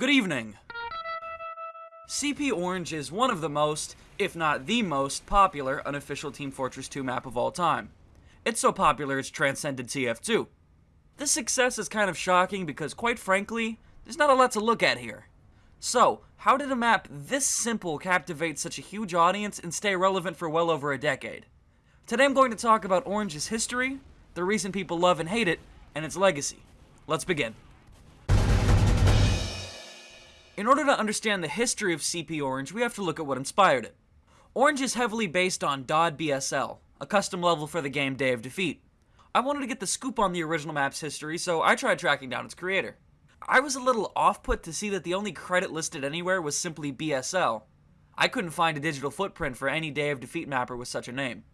Good evening. CP Orange is one of the most, if not the most, popular unofficial Team Fortress 2 map of all time. It's so popular it's transcended TF2. This success is kind of shocking because, quite frankly, there's not a lot to look at here. So, how did a map this simple captivate such a huge audience and stay relevant for well over a decade? Today I'm going to talk about Orange's history, the reason people love and hate it, and its legacy. Let's begin. In order to understand the history of CP Orange, we have to look at what inspired it. Orange is heavily based on DOD BSL, a custom level for the game Day of Defeat. I wanted to get the scoop on the original map's history, so I tried tracking down its creator. I was a little off-put to see that the only credit listed anywhere was simply BSL. I couldn't find a digital footprint for any Day of Defeat mapper with such a name.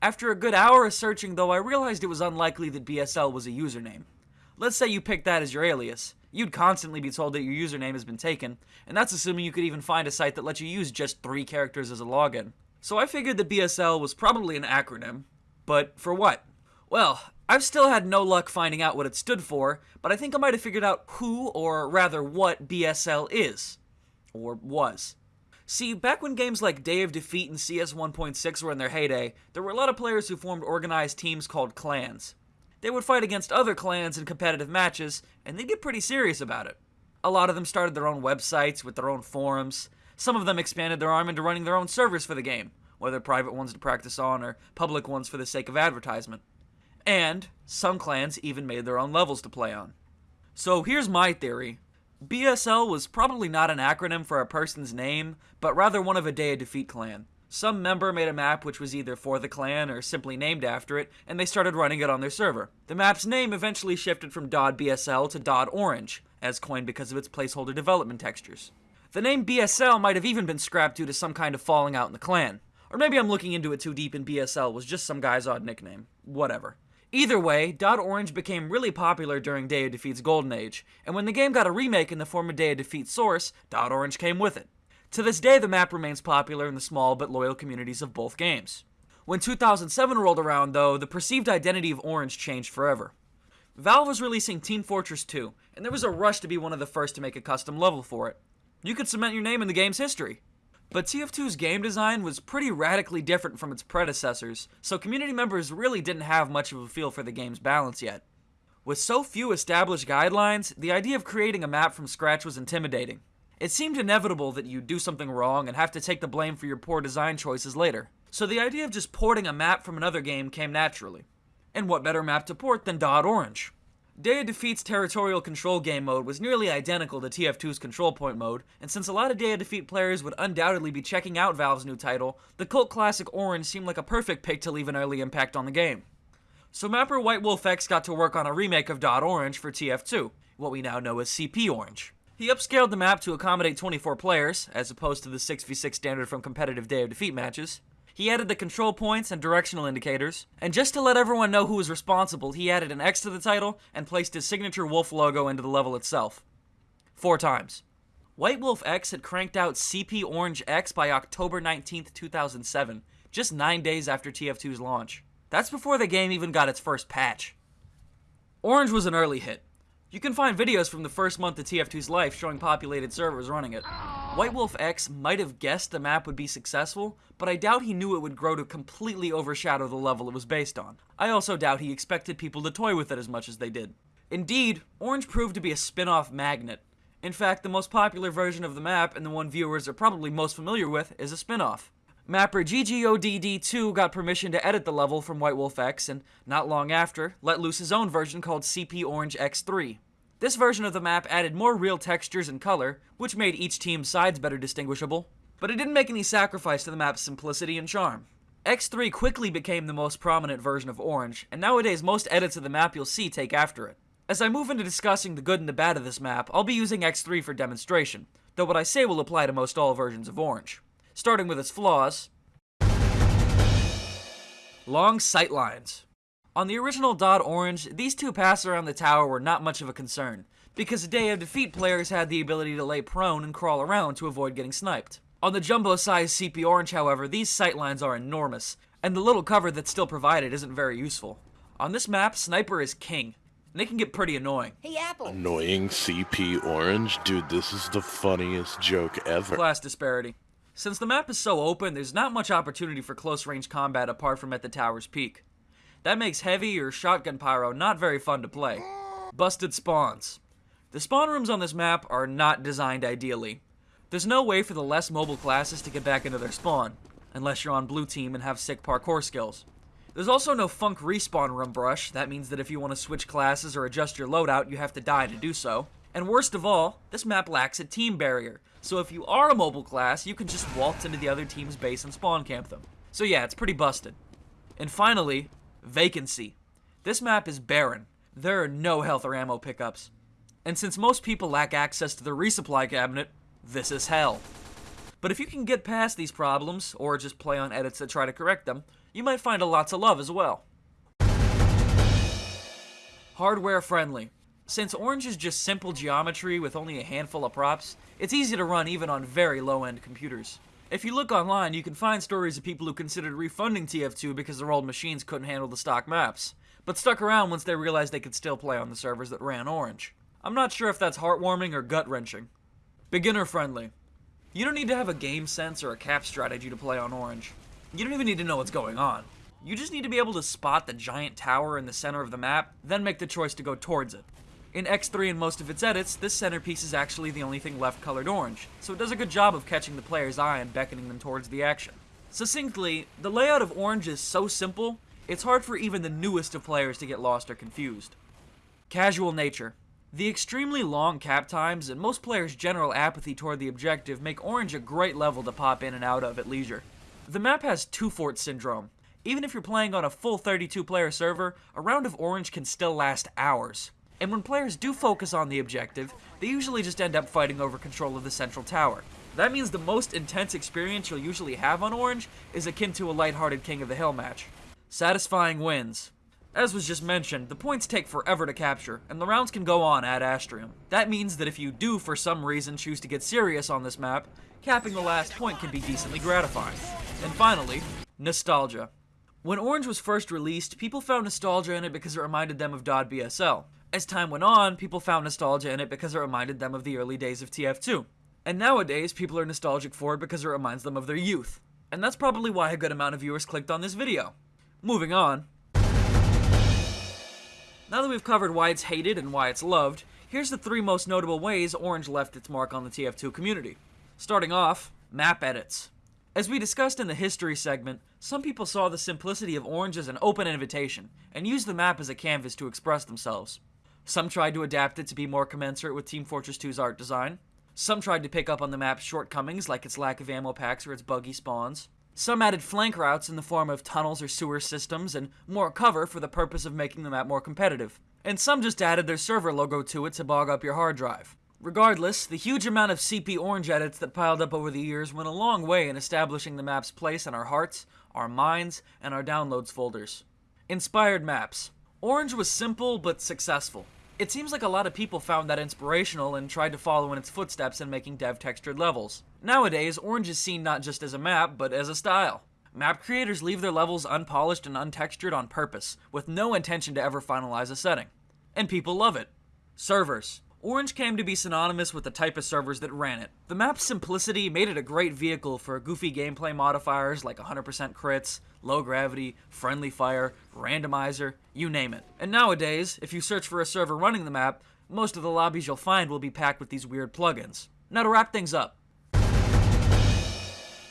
After a good hour of searching though, I realized it was unlikely that BSL was a username. Let's say you picked that as your alias. You'd constantly be told that your username has been taken, and that's assuming you could even find a site that lets you use just three characters as a login. So I figured that BSL was probably an acronym, but for what? Well, I've still had no luck finding out what it stood for, but I think I might have figured out who, or rather what, BSL is. Or was. See, back when games like Day of Defeat and CS 1.6 were in their heyday, there were a lot of players who formed organized teams called clans. They would fight against other clans in competitive matches, and they'd get pretty serious about it. A lot of them started their own websites with their own forums. Some of them expanded their arm into running their own servers for the game, whether private ones to practice on or public ones for the sake of advertisement. And some clans even made their own levels to play on. So here's my theory. BSL was probably not an acronym for a person's name, but rather one of a Day of Defeat clan. Some member made a map which was either for the clan or simply named after it, and they started running it on their server. The map's name eventually shifted from BSL to Orange, as coined because of its placeholder development textures. The name BSL might have even been scrapped due to some kind of falling out in the clan. Or maybe I'm looking into it too deep and BSL was just some guy's odd nickname. Whatever. Either way, Orange became really popular during Day of Defeat's golden age, and when the game got a remake in the form of Day of Defeat Source, Orange came with it. To this day, the map remains popular in the small but loyal communities of both games. When 2007 rolled around, though, the perceived identity of Orange changed forever. Valve was releasing Team Fortress 2, and there was a rush to be one of the first to make a custom level for it. You could cement your name in the game's history. But TF2's game design was pretty radically different from its predecessors, so community members really didn't have much of a feel for the game's balance yet. With so few established guidelines, the idea of creating a map from scratch was intimidating. It seemed inevitable that you'd do something wrong and have to take the blame for your poor design choices later. So the idea of just porting a map from another game came naturally. And what better map to port than Dot Orange? Day of Defeat's territorial control game mode was nearly identical to TF2's control point mode, and since a lot of Day of Defeat players would undoubtedly be checking out Valve's new title, the cult classic Orange seemed like a perfect pick to leave an early impact on the game. So mapper White Wolf X got to work on a remake of Dot Orange for TF2, what we now know as CP Orange. He upscaled the map to accommodate 24 players, as opposed to the 6v6 standard from competitive Day of Defeat matches, he added the control points and directional indicators, and just to let everyone know who was responsible, he added an X to the title and placed his signature wolf logo into the level itself. Four times. White Wolf X had cranked out CP Orange X by October 19th, 2007, just nine days after TF2's launch. That's before the game even got its first patch. Orange was an early hit. You can find videos from the first month of TF2's life showing populated servers running it. White Wolf X might have guessed the map would be successful, but I doubt he knew it would grow to completely overshadow the level it was based on. I also doubt he expected people to toy with it as much as they did. Indeed, Orange proved to be a spin-off magnet. In fact, the most popular version of the map, and the one viewers are probably most familiar with, is a spin-off. Mapper GGODD2 got permission to edit the level from White Wolf X, and not long after, let loose his own version called CP Orange X3. This version of the map added more real textures and color, which made each team's sides better distinguishable, but it didn't make any sacrifice to the map's simplicity and charm. X3 quickly became the most prominent version of Orange, and nowadays most edits of the map you'll see take after it. As I move into discussing the good and the bad of this map, I'll be using X3 for demonstration, though what I say will apply to most all versions of Orange starting with its flaws. Long sightlines. On the original Dot Orange, these two passes around the tower were not much of a concern, because the Day of Defeat players had the ability to lay prone and crawl around to avoid getting sniped. On the jumbo-sized CP Orange, however, these sightlines are enormous, and the little cover that's still provided isn't very useful. On this map, Sniper is king. and it can get pretty annoying. Hey, Apple. Annoying CP Orange? Dude, this is the funniest joke ever. Class disparity. Since the map is so open, there's not much opportunity for close range combat apart from at the tower's peak. That makes heavy or shotgun pyro not very fun to play. Busted spawns. The spawn rooms on this map are not designed ideally. There's no way for the less mobile classes to get back into their spawn, unless you're on blue team and have sick parkour skills. There's also no func respawn room brush, that means that if you want to switch classes or adjust your loadout, you have to die to do so. And worst of all, this map lacks a team barrier, so if you are a mobile class, you can just waltz into the other team's base and spawn camp them. So yeah, it's pretty busted. And finally, vacancy. This map is barren. There are no health or ammo pickups. And since most people lack access to the resupply cabinet, this is hell. But if you can get past these problems, or just play on edits that try to correct them, you might find a lot to love as well. Hardware friendly. Since Orange is just simple geometry with only a handful of props, it's easy to run even on very low-end computers. If you look online, you can find stories of people who considered refunding TF2 because their old machines couldn't handle the stock maps, but stuck around once they realized they could still play on the servers that ran Orange. I'm not sure if that's heartwarming or gut-wrenching. Beginner friendly. You don't need to have a game sense or a cap strategy to play on Orange. You don't even need to know what's going on. You just need to be able to spot the giant tower in the center of the map, then make the choice to go towards it. In X3 and most of its edits, this centerpiece is actually the only thing left colored orange, so it does a good job of catching the player's eye and beckoning them towards the action. Succinctly, the layout of orange is so simple, it's hard for even the newest of players to get lost or confused. Casual nature. The extremely long cap times and most players' general apathy toward the objective make orange a great level to pop in and out of at leisure. The map has 2Fort syndrome. Even if you're playing on a full 32 player server, a round of orange can still last hours. And when players do focus on the objective, they usually just end up fighting over control of the central tower. That means the most intense experience you'll usually have on Orange is akin to a lighthearted King of the Hill match. Satisfying wins. As was just mentioned, the points take forever to capture, and the rounds can go on ad astrium. That means that if you do for some reason choose to get serious on this map, capping the last point can be decently gratifying. And finally, nostalgia. When Orange was first released, people found nostalgia in it because it reminded them of DOD BSL. As time went on, people found nostalgia in it because it reminded them of the early days of TF2. And nowadays, people are nostalgic for it because it reminds them of their youth. And that's probably why a good amount of viewers clicked on this video. Moving on. Now that we've covered why it's hated and why it's loved, here's the three most notable ways Orange left its mark on the TF2 community. Starting off, map edits. As we discussed in the history segment, some people saw the simplicity of Orange as an open invitation, and used the map as a canvas to express themselves. Some tried to adapt it to be more commensurate with Team Fortress 2's art design. Some tried to pick up on the map's shortcomings like its lack of ammo packs or its buggy spawns. Some added flank routes in the form of tunnels or sewer systems and more cover for the purpose of making the map more competitive. And some just added their server logo to it to bog up your hard drive. Regardless, the huge amount of CP Orange edits that piled up over the years went a long way in establishing the map's place in our hearts, our minds, and our downloads folders. Inspired maps. Orange was simple but successful. It seems like a lot of people found that inspirational and tried to follow in its footsteps in making dev textured levels. Nowadays, Orange is seen not just as a map, but as a style. Map creators leave their levels unpolished and untextured on purpose, with no intention to ever finalize a setting. And people love it. Servers. Orange came to be synonymous with the type of servers that ran it. The map's simplicity made it a great vehicle for goofy gameplay modifiers like 100% crits, low gravity, friendly fire, randomizer, you name it. And nowadays, if you search for a server running the map, most of the lobbies you'll find will be packed with these weird plugins. Now to wrap things up.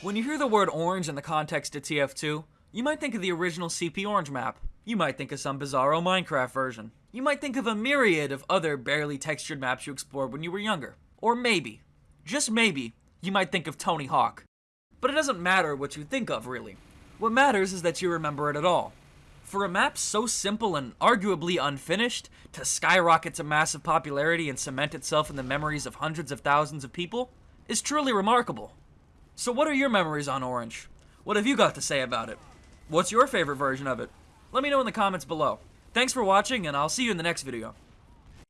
When you hear the word orange in the context of TF2, you might think of the original CP Orange map. You might think of some bizarro Minecraft version. You might think of a myriad of other barely textured maps you explored when you were younger. Or maybe, just maybe, you might think of Tony Hawk. But it doesn't matter what you think of, really. What matters is that you remember it at all. For a map so simple and arguably unfinished to skyrocket to massive popularity and cement itself in the memories of hundreds of thousands of people is truly remarkable. So what are your memories on Orange? What have you got to say about it? What's your favorite version of it? Let me know in the comments below. Thanks for watching, and I'll see you in the next video.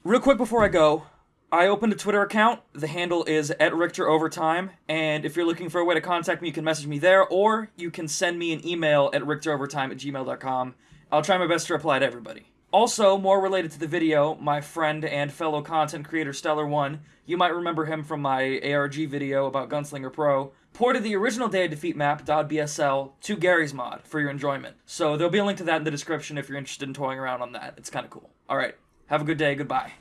Real quick before I go, I opened a Twitter account. The handle is at Richter and if you're looking for a way to contact me, you can message me there, or you can send me an email at richterovertime at gmail.com. I'll try my best to reply to everybody. Also, more related to the video, my friend and fellow content creator Stellar One, you might remember him from my ARG video about Gunslinger Pro, ported the original Day of Defeat map, .bsl, to Garry's Mod for your enjoyment. So there'll be a link to that in the description if you're interested in toying around on that. It's kind of cool. Alright, have a good day, goodbye.